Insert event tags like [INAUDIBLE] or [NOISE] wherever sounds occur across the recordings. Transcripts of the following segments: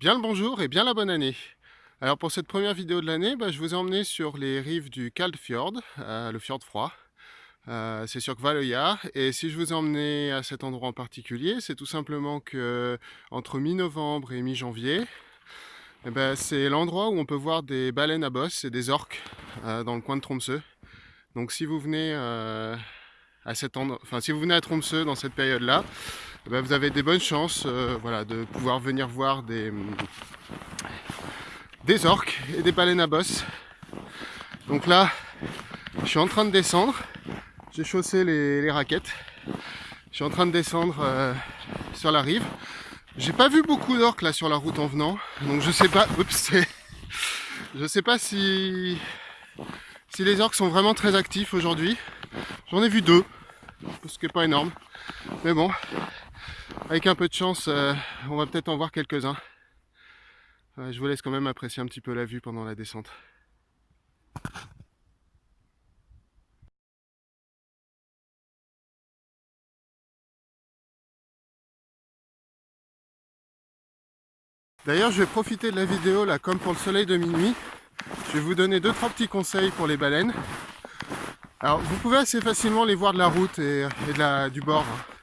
Bien le bonjour et bien la bonne année. Alors pour cette première vidéo de l'année, bah, je vous ai emmené sur les rives du Kaldfjord, euh, le fjord froid. Euh, c'est sur Kvaløya et si je vous ai emmené à cet endroit en particulier, c'est tout simplement que entre mi-novembre et mi-janvier, eh ben, c'est l'endroit où on peut voir des baleines à bosse et des orques euh, dans le coin de Tromsø. Donc si vous venez à cet endroit, enfin si vous venez à Tromsø dans cette période-là, eh ben, vous avez des bonnes chances euh, voilà, de pouvoir venir voir des, des orques et des baleines à bosse. Donc là, je suis en train de descendre. J'ai chaussé les, raquettes. Je suis en train de descendre euh, sur la rive. J'ai pas vu beaucoup d'orques là sur la route en venant. Donc je sais pas. [LAUGHS] Oups, je sais pas si, si les orques sont vraiment très actifs aujourd'hui. J'en ai vu deux. Ce qui est pas énorme. Mais bon, avec un peu de chance, euh, on va peut-être en voir quelques-uns. je vous laisse quand même apprécier un petit peu la vue pendant la descente. D'ailleurs, je vais profiter de la vidéo, là, comme pour le soleil de minuit. Je vais vous donner deux trois petits conseils pour les baleines. Alors, vous pouvez assez facilement les voir de la route et, du bord. Hein.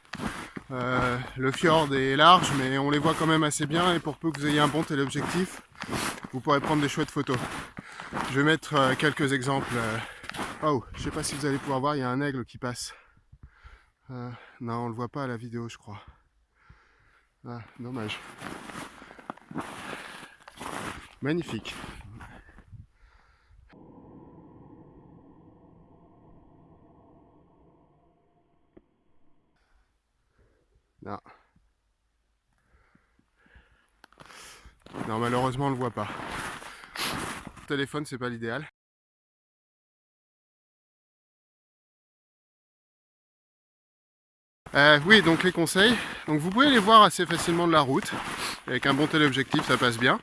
Euh, le fjord est large, mais on les voit quand même assez bien. Et pour peu que vous ayez un bon téléobjectif, vous pourrez prendre des chouettes photos. Je vais mettre euh, quelques exemples. Euh. Oh, je sais pas si vous allez pouvoir voir, il y a un aigle qui passe. non, on le voit pas à la vidéo, je crois. Ah, dommage. Magnifique. Non. Malheureusement, on le voit pas. Téléphone, c'est pas l'idéal. Euh, oui, donc les conseils. Donc vous pouvez les voir assez facilement de la route. Avec un bon téléobjectif, ça passe bien.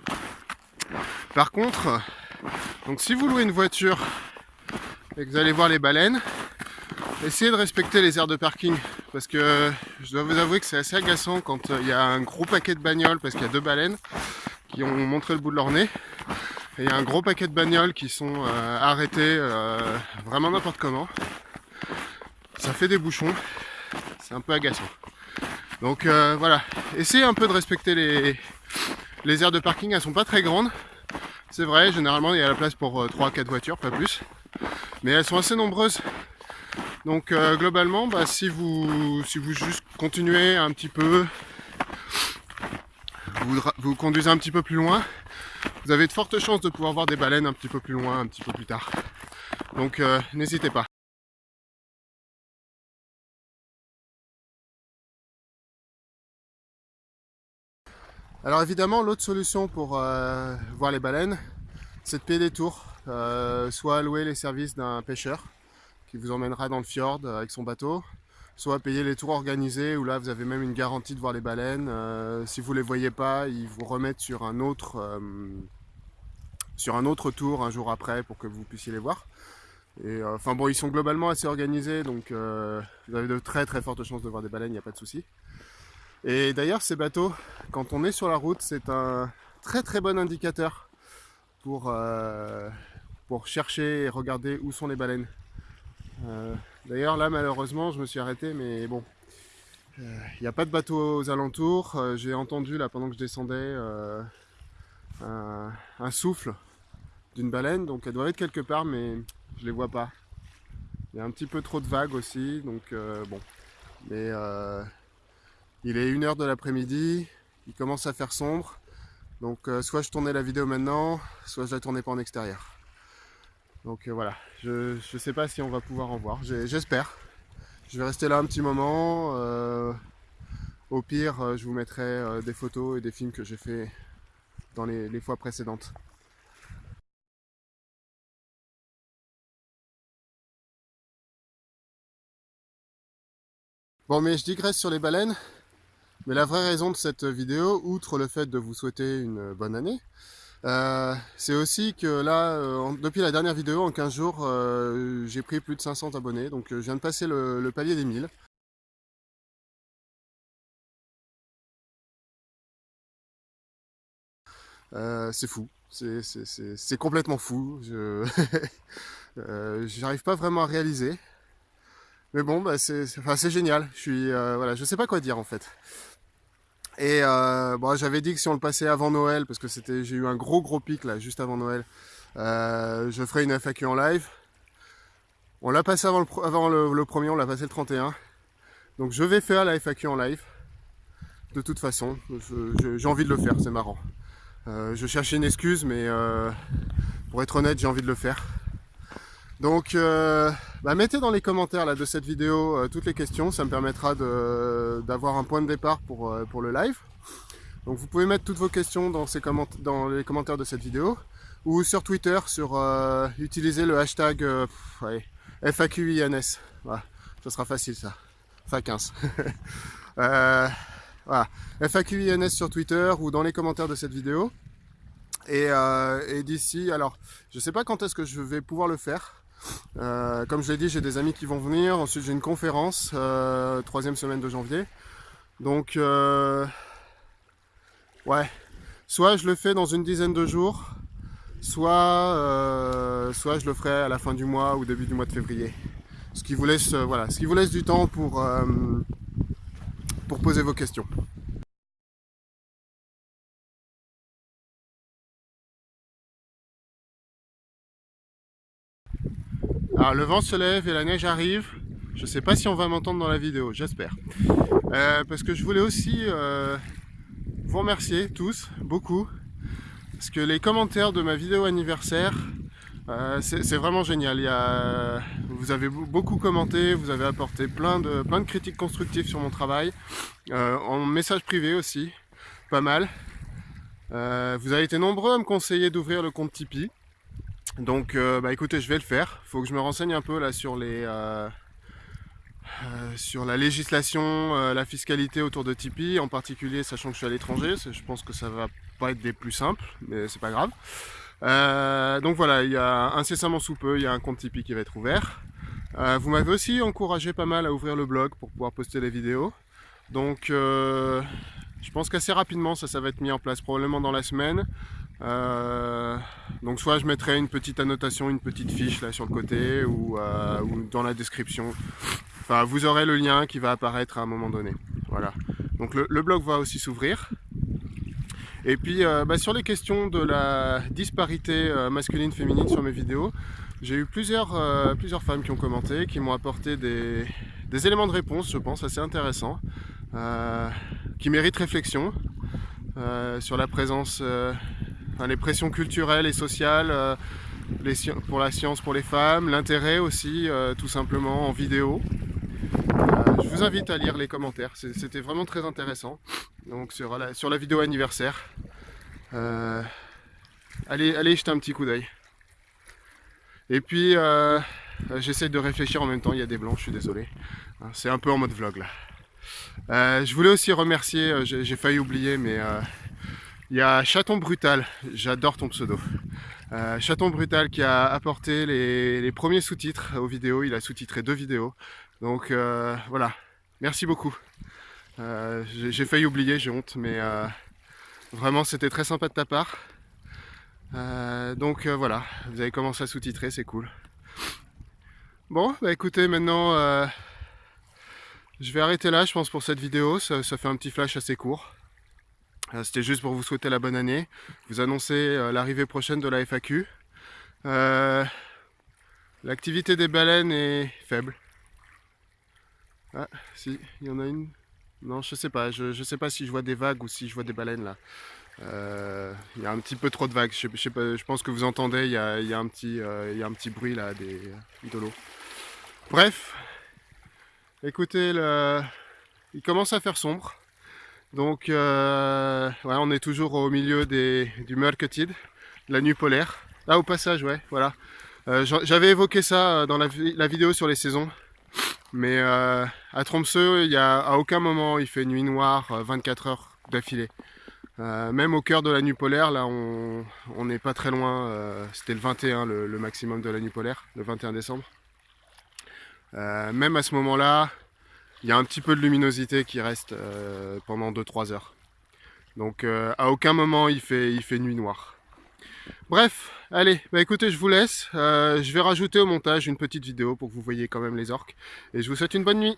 Par contre, donc si vous louez une voiture et que vous allez voir les baleines, essayez de respecter les aires de parking parce que je dois vous avouer que c'est assez agaçant quand euh, il y a un gros paquet de bagnoles parce qu'il y a deux baleines qui ont montré le bout de leur nez. Et il y a un gros paquet de bagnoles qui sont euh, arrêtés euh, vraiment n'importe comment. Ça fait des bouchons. C'est un peu agaçant. Donc voilà. Essayez un peu de respecter les, les aires de parking. Elles sont pas très grandes. C'est vrai généralement il y a la place pour 3-4 voitures pas plus. Mais elles sont assez nombreuses donc euh, globalement, bah, si, vous, si vous juste continuez un petit peu, vous, conduisez un petit peu plus loin, vous avez de fortes chances de pouvoir voir des baleines un petit peu plus loin, un petit peu plus tard. Donc euh, n'hésitez pas. Alors évidemment, l'autre solution pour euh, voir les baleines, c'est de payer des tours, soit louer les services d'un pêcheur, qui vous emmènera dans le fjord euh, avec son bateau, soit payer les tours organisés où là vous avez même une garantie de voir les baleines. Euh, si vous ne les voyez pas, ils vous remettent sur un autre euh, sur un autre tour un jour après pour que vous puissiez les voir. Et enfin bon, ils sont globalement assez organisés, donc vous avez de très très fortes chances de voir des baleines, il n'y a pas de souci. Et d'ailleurs, ces bateaux, quand on est sur la route, c'est un très très bon indicateur pour chercher et regarder où sont les baleines. Euh, d'ailleurs là malheureusement je me suis arrêté mais bon il euh, n'y a pas de bateau aux alentours. Euh, j'ai entendu là pendant que je descendais un, souffle d'une baleine, donc elle doit être quelque part, mais je les vois pas. Il y a un petit peu trop de vagues aussi, donc bon. Mais il est 1h de l'après-midi, il commence à faire sombre, donc soit je tournais la vidéo maintenant, soit je la tournais pas en extérieur. Donc euh, voilà, je ne sais pas si on va pouvoir en voir, j'espère. Je vais rester là un petit moment. Euh, au pire, euh, je vous mettrai des photos et des films que j'ai fait dans les, les fois précédentes. Bon mais je digresse sur les baleines, mais la vraie raison de cette vidéo, outre le fait de vous souhaiter une bonne année, euh, c'est aussi que là, euh, depuis la dernière vidéo, en 15 jours, euh, j'ai pris plus de 500 abonnés, donc je viens de passer le, palier des 1000. c'est fou, c'est complètement fou. Je [LAUGHS] n'arrive pas vraiment à réaliser. Mais bon, bah, c'est génial. Je suis, voilà, sais pas quoi dire en fait. Et bon, j'avais dit que si on le passait avant Noël, parce que c'était, j'ai eu un gros gros pic là, juste avant Noël, je ferai une FAQ en live. On l'a passé avant, le, avant le, premier, on l'a passé le 31. Donc je vais faire la FAQ en live. De toute façon, j'ai envie de le faire, c'est marrant. Euh, je cherchais une excuse, mais euh, pour être honnête, j'ai envie de le faire. Donc, euh, bah, mettez dans les commentaires là, de cette vidéo toutes les questions, ça me permettra d'avoir un point de départ pour, pour le live. Donc vous pouvez mettre toutes vos questions dans, ces dans les commentaires de cette vidéo ou sur Twitter, sur utiliser le hashtag FAQINS. Voilà, ça sera facile ça. FA15. [LAUGHS] euh, voilà. FAQINS sur Twitter ou dans les commentaires de cette vidéo. Et, euh, d'ici, alors, je sais pas quand est-ce que je vais pouvoir le faire. Euh, comme je l'ai dit, j'ai des amis qui vont venir. Ensuite, j'ai une conférence, euh, troisième semaine de janvier. Donc, ouais, soit je le fais dans une dizaine de jours, soit, soit je le ferai à la fin du mois ou début du mois de février. Ce qui vous laisse, voilà, ce qui vous laisse du temps pour, pour poser vos questions. Alors le vent se lève et la neige arrive. Je ne sais pas si on va m'entendre dans la vidéo, j'espère. Euh, parce que je voulais aussi euh, vous remercier tous, beaucoup. Parce que les commentaires de ma vidéo anniversaire, euh, c'est vraiment génial. Vous avez beaucoup commenté, vous avez apporté plein de, plein de critiques constructives sur mon travail. en message privé aussi, pas mal. vous avez été nombreux à me conseiller d'ouvrir le compte Tipeee. Donc euh, bah écoutez, je vais le faire. Faut que je me renseigne un peu là sur les euh, euh, sur la législation, la fiscalité autour de Tipeee, en particulier sachant que je suis à l'étranger, je pense que ça va pas être des plus simples, mais c'est pas grave. donc voilà, il y a incessamment sous peu, il y a un compte Tipeee qui va être ouvert. vous m'avez aussi encouragé pas mal à ouvrir le blog pour pouvoir poster les vidéos. Donc je pense qu'assez rapidement ça, ça va être mis en place, probablement dans la semaine. Euh, donc soit je mettrai une petite annotation, une petite fiche là sur le côté ou, euh, dans la description. Enfin, vous aurez le lien qui va apparaître à un moment donné. Voilà. Donc le, blog va aussi s'ouvrir. Et puis euh, bah, sur les questions de la disparité masculine-féminine sur mes vidéos, j'ai eu plusieurs, plusieurs femmes qui ont commenté, qui m'ont apporté des, des, éléments de réponse, je pense, assez intéressants, qui méritent réflexion sur la présence les pressions culturelles et sociales euh, pour la science pour les femmes, l'intérêt aussi euh, tout simplement en vidéo. Euh, je vous invite à lire les commentaires, c'était vraiment très intéressant. Donc sur la, vidéo anniversaire, allez, allez jeter un petit coup d'œil. Et puis j'essaie de réfléchir en même temps, il y a des blancs, je suis désolé. Hein, c'est un peu en mode vlog là. je voulais aussi remercier, j'ai failli oublier, mais il y a Chaton Brutal, j'adore ton pseudo. Euh, Chaton Brutal qui a apporté les, premiers sous-titres aux vidéos, il a sous-titré deux vidéos. Donc euh, voilà, merci beaucoup. Euh, j'ai failli oublier, j'ai honte, mais vraiment c'était très sympa de ta part. donc voilà, vous avez commencé à sous-titrer, c'est cool. Bon, bah écoutez, maintenant je vais arrêter là, je pense, pour cette vidéo. ça fait un petit flash assez court. Euh, c'était juste pour vous souhaiter la bonne année, vous annoncer euh, l'arrivée prochaine de la FAQ. Euh, l'activité des baleines est faible. Ah, si, il y en a une. Non, je sais pas. Je, sais pas si je vois des vagues ou si je vois des baleines là. Il y a un petit peu trop de vagues. Je, je pense que vous entendez, il y a, un, petit, bruit là de l'eau. Bref, écoutez, il commence à faire sombre. Donc euh, on est toujours au milieu des, du Mörketid, la nuit polaire. Là au passage, ouais, voilà. Euh, j'avais évoqué ça euh, dans la, vidéo sur les saisons. Mais à Tromsø, y a, à aucun moment il fait nuit noire 24 heures d'affilée. même au cœur de la nuit polaire, là on n'est pas très loin, c'était le 21 le, le, maximum de la nuit polaire, le 21 décembre. même à ce moment-là, il y a un petit peu de luminosité qui reste euh, pendant 2-3 heures. Donc euh, à aucun moment il fait, nuit noire. Bref, allez, bah écoutez, je vous laisse. Euh, je vais rajouter au montage une petite vidéo pour que vous voyez quand même les orques. Et je vous souhaite une bonne nuit.